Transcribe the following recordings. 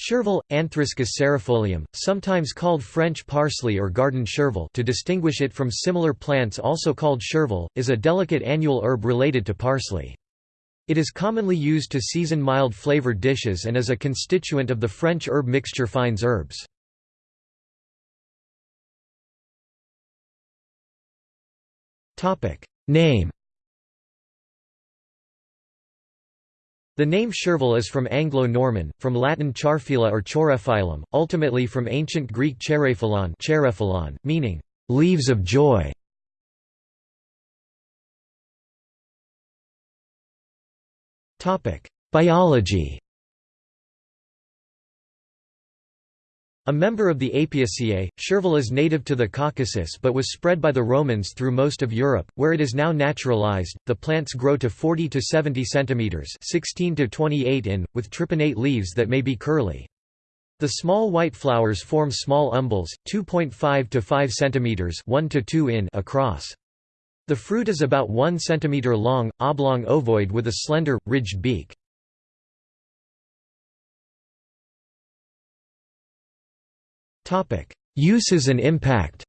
Chervil, Anthriscus cerefolium, sometimes called French parsley or garden chervil to distinguish it from similar plants also called chervil, is a delicate annual herb related to parsley. It is commonly used to season mild flavored dishes and is a constituent of the French herb mixture fines herbes. Name The name Chervil is from Anglo-Norman, from Latin chaerephylla or chaerephyllum, ultimately from ancient Greek chairephyllon, meaning, "...leaves of joy". Biology A member of the Apiaceae, chervil is native to the Caucasus but was spread by the Romans through most of Europe, where it is now naturalized. The plants grow to 40 to 70 centimeters (16 to 28 in), with tripinnate leaves that may be curly. The small white flowers form small umbels, 2.5 to 5 centimeters (1 to 2 in) across. The fruit is about 1 centimeter long, oblong ovoid with a slender, ridged beak. Uses and impact.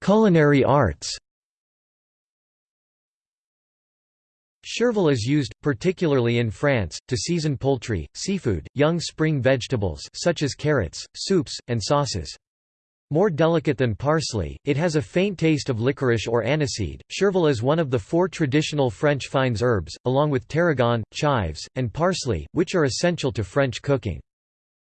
Culinary arts. Chervil is used, particularly in France, to season poultry, seafood, young spring vegetables such as carrots, soups, and sauces. More delicate than parsley, it has a faint taste of licorice or aniseed. Chervil is one of the four traditional French fines herbes, along with tarragon, chives, and parsley, which are essential to French cooking.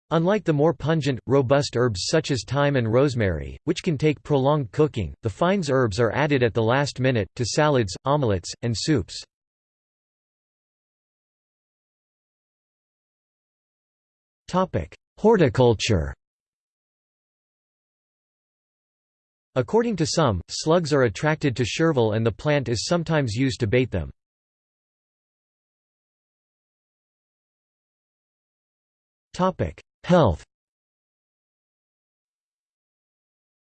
Unlike the more pungent, robust herbs such as thyme and rosemary, which can take prolonged cooking, the fines herbes are added at the last minute, to salads, omelettes, and soups. Horticulture According to some, slugs are attracted to chervil and the plant is sometimes used to bait them. Health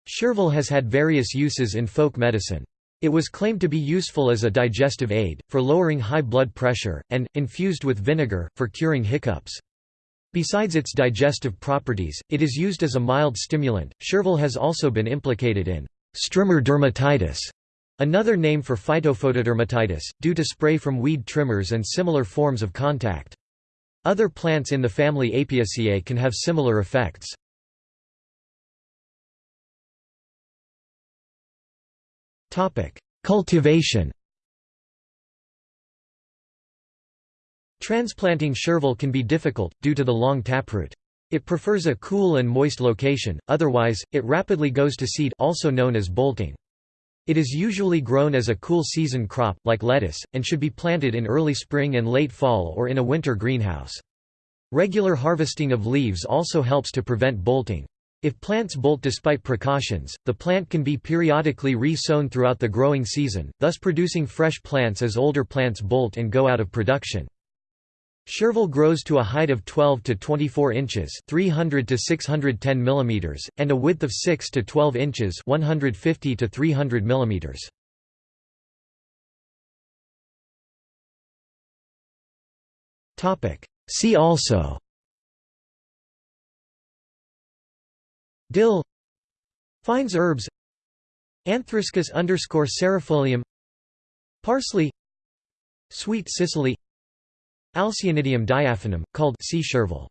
Chervil has had various uses in folk medicine. It was claimed to be useful as a digestive aid, for lowering high blood pressure, and, infused with vinegar, for curing hiccups. Besides its digestive properties, it is used as a mild stimulant. Chervil has also been implicated in strimmer dermatitis, another name for phytophotodermatitis, due to spray from weed trimmers and similar forms of contact. Other plants in the family Apiaceae can have similar effects. Cultivation Transplanting chervil can be difficult, due to the long taproot. It prefers a cool and moist location, otherwise, it rapidly goes to seed also known as bolting. It is usually grown as a cool season crop, like lettuce, and should be planted in early spring and late fall or in a winter greenhouse. Regular harvesting of leaves also helps to prevent bolting. If plants bolt despite precautions, the plant can be periodically re-sown throughout the growing season, thus producing fresh plants as older plants bolt and go out of production. Chervil grows to a height of 12 to 24 inches, 300 to 610 millimeters, and a width of 6 to 12 inches, 150 to 300 millimeters. Topic: See also. Dill. Fines herbes. Anthriscus underscore Parsley. Sweet Cicely Alcyonidium diaphanum, called sea chervil